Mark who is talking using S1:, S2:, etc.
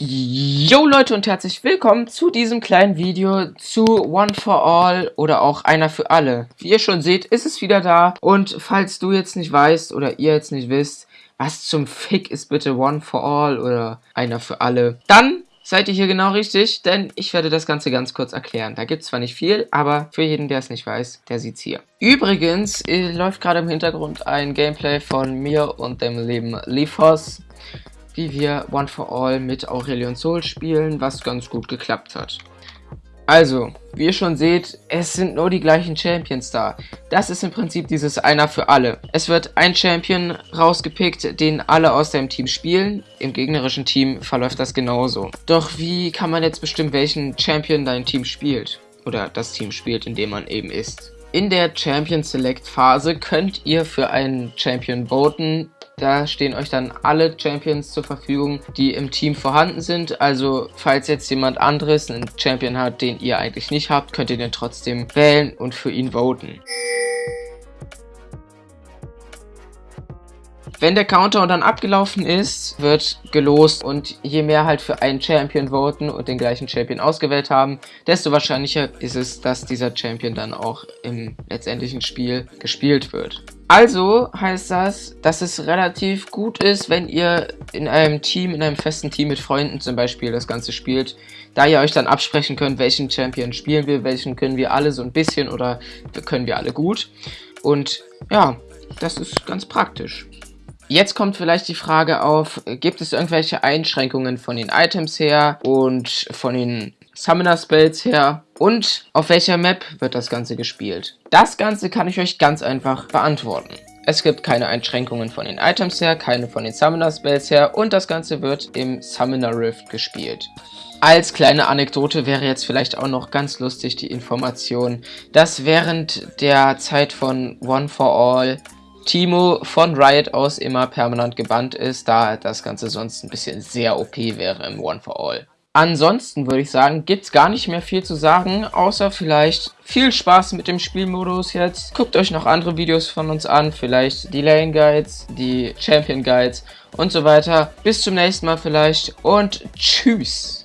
S1: Yo Leute und herzlich willkommen zu diesem kleinen Video zu One for All oder auch Einer für Alle. Wie ihr schon seht, ist es wieder da und falls du jetzt nicht weißt oder ihr jetzt nicht wisst, was zum Fick ist bitte One for All oder Einer für Alle, dann seid ihr hier genau richtig, denn ich werde das Ganze ganz kurz erklären. Da gibt es zwar nicht viel, aber für jeden, der es nicht weiß, der sieht's hier. Übrigens äh, läuft gerade im Hintergrund ein Gameplay von mir und dem lieben Lifos wie wir One for All mit Aurelion Soul spielen, was ganz gut geklappt hat. Also, wie ihr schon seht, es sind nur die gleichen Champions da. Das ist im Prinzip dieses Einer für alle. Es wird ein Champion rausgepickt, den alle aus deinem Team spielen. Im gegnerischen Team verläuft das genauso. Doch wie kann man jetzt bestimmen, welchen Champion dein Team spielt? Oder das Team spielt, in dem man eben ist. In der Champion Select Phase könnt ihr für einen Champion voten, da stehen euch dann alle Champions zur Verfügung, die im Team vorhanden sind. Also falls jetzt jemand anderes einen Champion hat, den ihr eigentlich nicht habt, könnt ihr den trotzdem wählen und für ihn voten. Wenn der Countdown dann abgelaufen ist, wird gelost und je mehr halt für einen Champion voten und den gleichen Champion ausgewählt haben, desto wahrscheinlicher ist es, dass dieser Champion dann auch im letztendlichen Spiel gespielt wird. Also heißt das, dass es relativ gut ist, wenn ihr in einem Team, in einem festen Team mit Freunden zum Beispiel das Ganze spielt, da ihr euch dann absprechen könnt, welchen Champion spielen wir, welchen können wir alle so ein bisschen oder können wir alle gut. Und ja, das ist ganz praktisch. Jetzt kommt vielleicht die Frage auf, gibt es irgendwelche Einschränkungen von den Items her und von den Summoner Spells her und auf welcher Map wird das Ganze gespielt? Das Ganze kann ich euch ganz einfach beantworten. Es gibt keine Einschränkungen von den Items her, keine von den Summoner Spells her und das Ganze wird im Summoner Rift gespielt. Als kleine Anekdote wäre jetzt vielleicht auch noch ganz lustig die Information, dass während der Zeit von One for All Timo von Riot aus immer permanent gebannt ist, da das Ganze sonst ein bisschen sehr OP wäre im One for All. Ansonsten würde ich sagen, gibt es gar nicht mehr viel zu sagen, außer vielleicht viel Spaß mit dem Spielmodus jetzt. Guckt euch noch andere Videos von uns an, vielleicht die Lane Guides, die Champion Guides und so weiter. Bis zum nächsten Mal vielleicht und tschüss.